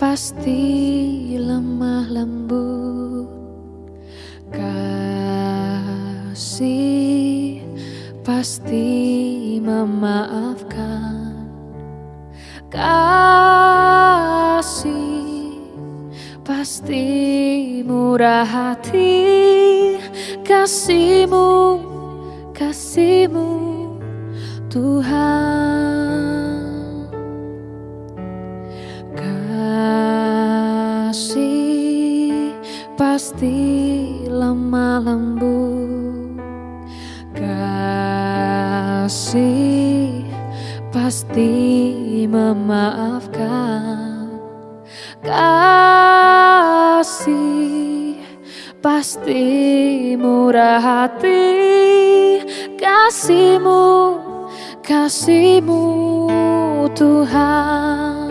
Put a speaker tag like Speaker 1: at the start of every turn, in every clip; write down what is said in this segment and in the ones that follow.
Speaker 1: pasti lemah lembut. Kasih pasti memaafkan. Kasih pasti murah hati. Kasihmu, kasihmu Tuhan pasti lemah lembut. Kasih pasti memaafkan. Kasih pasti murah hati. Kasihmu kasihmu Tuhan.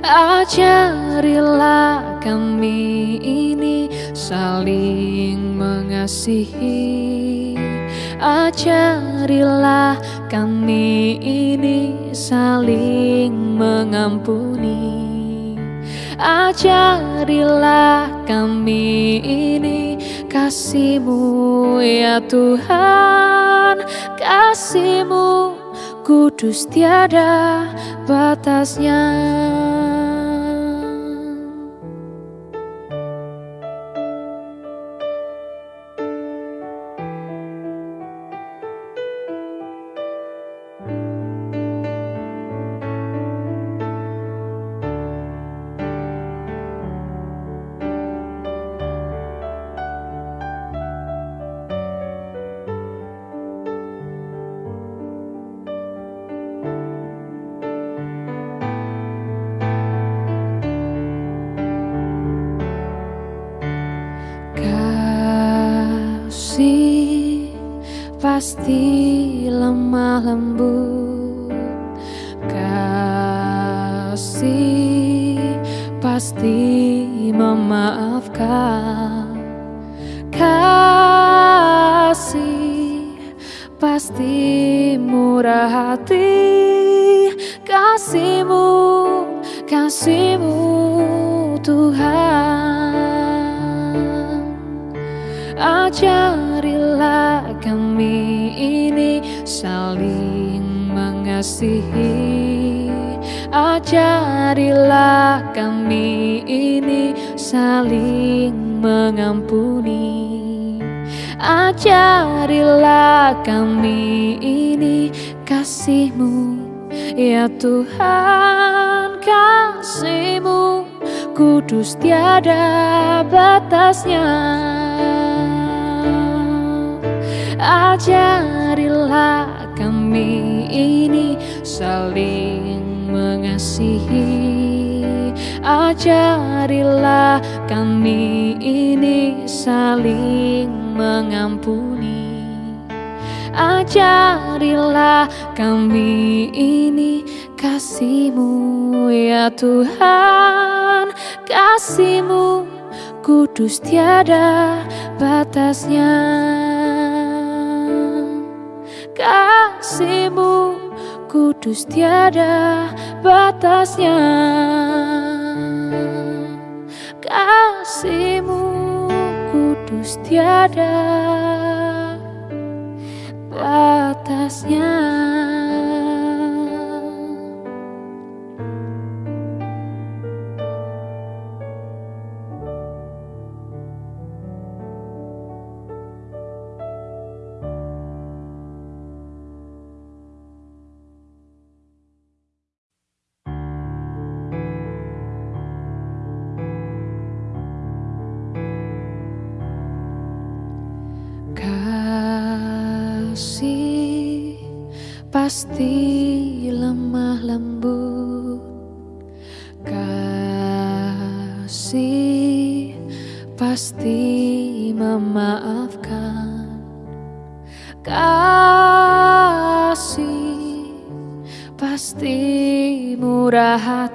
Speaker 1: Ajarilah kami ini saling mengasihi. Ajarilah kami ini saling mengampuni. Ajarilah kami ini kasihmu ya Tuhan. Kasihmu kudus tiada batasnya Kasih pasti lemah lembut. Kasih pasti memaafkan. Kasih pasti murah hati. Kasihmu, kasihmu Tuhan Ajarilah kami ini saling mengasihi. Ajarilah kami ini saling mengampuni. Ajarilah kami ini kasihmu. Ya Tuhan kasihmu. Kudus tiada batasnya Ajarilah kami ini saling mengasihi. Ajarilah kami ini saling mengampuni. Ajarilah kami ini kasihmu ya Tuhan. Kasihmu kudus tiada batasnya Kasihmu kudus tiada batasnya. Kasihmu kudus tiada batasnya pasti lemah lembut. Kasih pasti memaafkan. Kasih pasti murah hati